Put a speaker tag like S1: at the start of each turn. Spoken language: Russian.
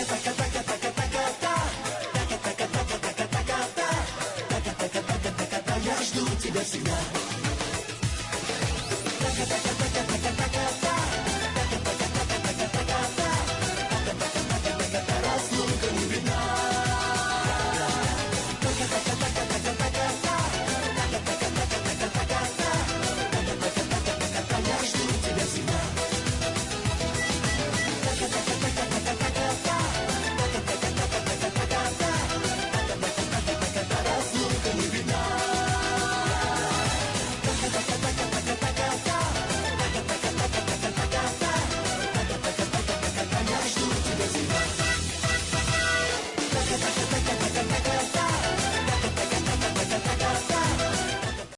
S1: Я жду тебя всегда.